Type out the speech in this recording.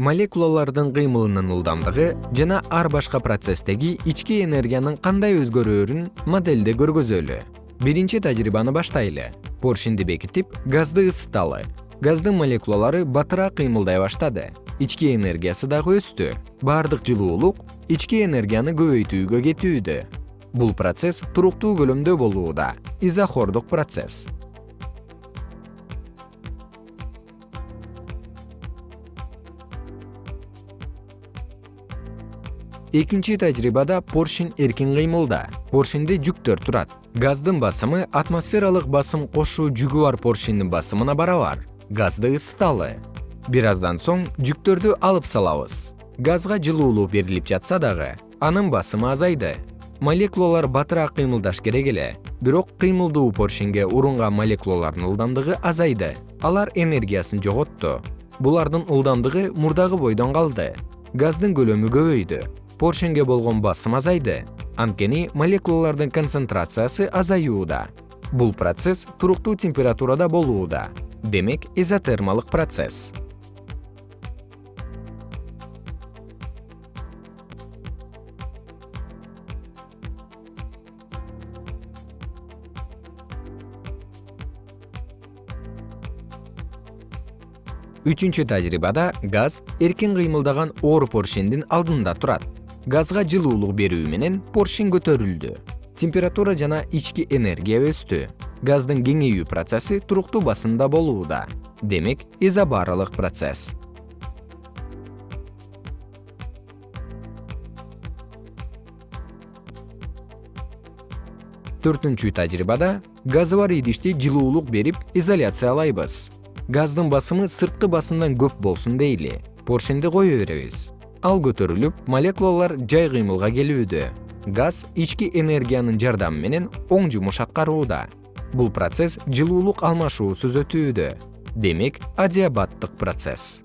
молекулалардын кыймылынын ылдамдыгы жана ар башка процесстеги ички энергиянын кандай өзгөрөөрүн модельде көргөзөлү. Биринчи тажрыйбаны баштайлы. Поршенди бекитип газды ысыталы. Газдын молекулалары батыраак кыймылдай баштады. Ички энергиясы дагы өстү. Баардык жылуулук ички энергияны көбөйтүүгө кетүүдө. Бул процесс туруктуу көлөмдө болууда. Изохордук процесс экинчи тажрыйбада поршень эркин кыймылда. Поршенде жүктөр турат. Газдын басымы атмосфералык басым кошуу жүгү бар поршеньдин басымына барабар. Газды ысыталы. Бир аздан соң жүктөрдү алып салабыз. Газга жылуулук берилип жатса дагы анын басымы азайды. Молекулалар батыраак кыймылдаш керек эле. Бирок кыймылдуу поршеньге урунган молекулалардын ылдамдыгы азайды. Алар энергиясын жоготту булардын ылдамдыгы мурдагы бойдон калды. Газдын көлөмү көбөйдү поршеньге болгон басым азайды. Анткени молекулалардын концентрациясы азаюуда. Бул процесс туруктуу температурада болууда. Демек изотермалык процесс. Үчүнчү тажрыйбада газ эркин кыймылдаган оор поршендин алдында турат газга жылуулук берүү менен поршень көтөрүлдү. Температура жана ички энергия өстү. Газдын кеңейүү процесси туруктуу басымда болууда. Демек изобарылык процесс. Төртүнчү тажрыйбада газы бар идишти жылуулук берип изоляциялайбыз. Газдын басымы сырткы басымдан көп болсун дейли. Поршенди кое беребиз ал көтөрүлүп молекулалар жай кыймылга келүүдө. Газ ички энергиянын жардамы менен оң жумуш аткарууда. Бул процесс жылуулук алмашуусуз өтүүдө. Демек адиабаттык процесс